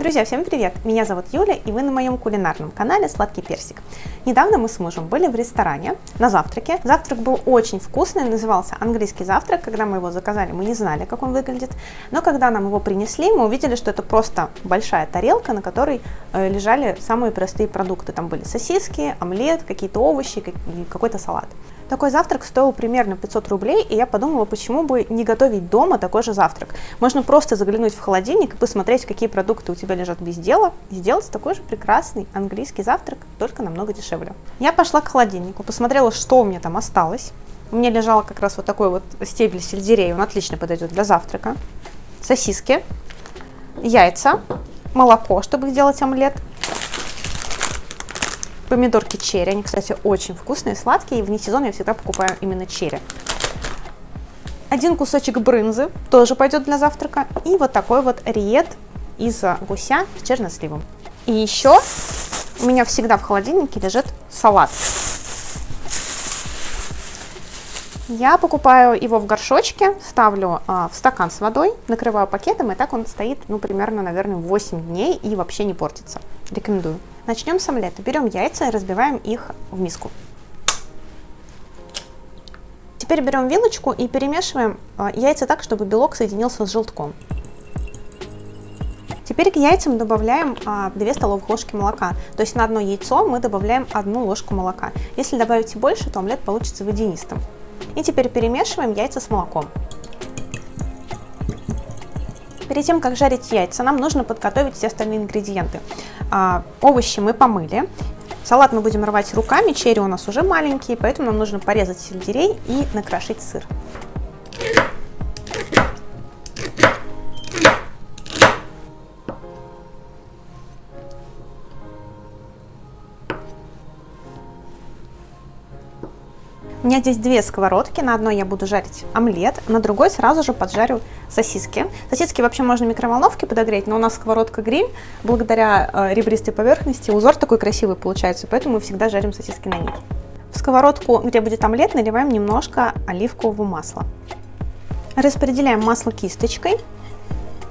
Друзья, всем привет! Меня зовут Юля, и вы на моем кулинарном канале «Сладкий персик». Недавно мы с мужем были в ресторане на завтраке. Завтрак был очень вкусный, назывался английский завтрак. Когда мы его заказали, мы не знали, как он выглядит. Но когда нам его принесли, мы увидели, что это просто большая тарелка, на которой э, лежали самые простые продукты. Там были сосиски, омлет, какие-то овощи, какой-то салат. Такой завтрак стоил примерно 500 рублей, и я подумала, почему бы не готовить дома такой же завтрак. Можно просто заглянуть в холодильник и посмотреть, какие продукты у тебя лежат без дела, и сделать такой же прекрасный английский завтрак, только намного дешевле. Я пошла к холодильнику, посмотрела, что у меня там осталось. У меня лежал как раз вот такой вот стебель сельдерея, он отлично подойдет для завтрака. Сосиски, яйца, молоко, чтобы сделать омлет, помидорки черри. Они, кстати, очень вкусные, сладкие. И вне сезона я всегда покупаю именно черри. Один кусочек брынзы тоже пойдет для завтрака. И вот такой вот риет из гуся с черносливом. И еще у меня всегда в холодильнике лежит салат. Я покупаю его в горшочке, ставлю а, в стакан с водой, накрываю пакетом, и так он стоит, ну, примерно, наверное, 8 дней и вообще не портится. Рекомендую. Начнем с омлета. Берем яйца и разбиваем их в миску. Теперь берем вилочку и перемешиваем а, яйца так, чтобы белок соединился с желтком. Теперь к яйцам добавляем 2 а, столовых ложки молока. То есть на одно яйцо мы добавляем одну ложку молока. Если добавите больше, то омлет получится водянистым. И теперь перемешиваем яйца с молоком. Перед тем, как жарить яйца, нам нужно подготовить все остальные ингредиенты. А, овощи мы помыли. Салат мы будем рвать руками, черри у нас уже маленькие, поэтому нам нужно порезать сельдерей и накрошить сыр. У меня здесь две сковородки, на одной я буду жарить омлет, на другой сразу же поджарю сосиски. Сосиски вообще можно в микроволновке подогреть, но у нас сковородка гриль, благодаря э, ребристой поверхности узор такой красивый получается, поэтому мы всегда жарим сосиски на ней. В сковородку, где будет омлет, наливаем немножко оливкового масла. Распределяем масло кисточкой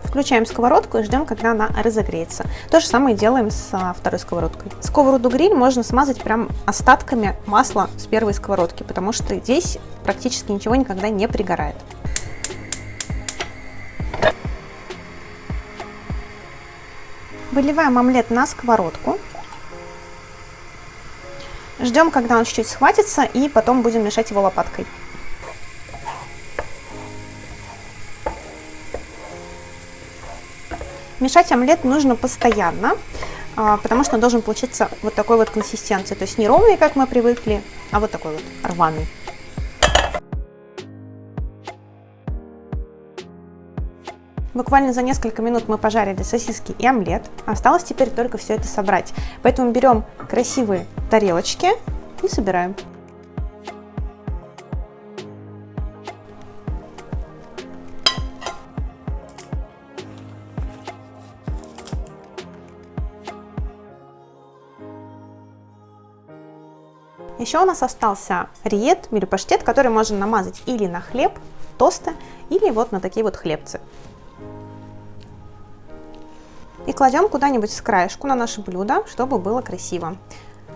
Включаем сковородку и ждем, когда она разогреется. То же самое делаем с а, второй сковородкой. Сковороду гриль можно смазать прям остатками масла с первой сковородки, потому что здесь практически ничего никогда не пригорает. Выливаем омлет на сковородку. Ждем, когда он чуть-чуть схватится, и потом будем мешать его лопаткой. Мешать омлет нужно постоянно, а, потому что он должен получиться вот такой вот консистенции. То есть не ровный, как мы привыкли, а вот такой вот рваный. Буквально за несколько минут мы пожарили сосиски и омлет. Осталось теперь только все это собрать. Поэтому берем красивые тарелочки и собираем. Еще у нас остался риет или паштет, который можно намазать или на хлеб, тосты, или вот на такие вот хлебцы. И кладем куда-нибудь с краешку на наше блюдо, чтобы было красиво.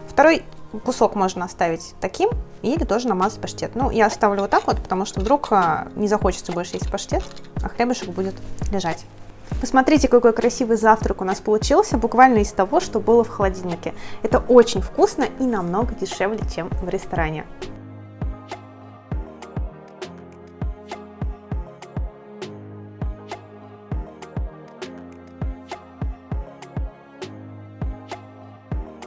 Второй кусок можно оставить таким или тоже намазать паштет. Ну, я оставлю вот так вот, потому что вдруг а, не захочется больше есть паштет, а хлебушек будет лежать. Посмотрите, какой красивый завтрак у нас получился, буквально из того, что было в холодильнике. Это очень вкусно и намного дешевле, чем в ресторане.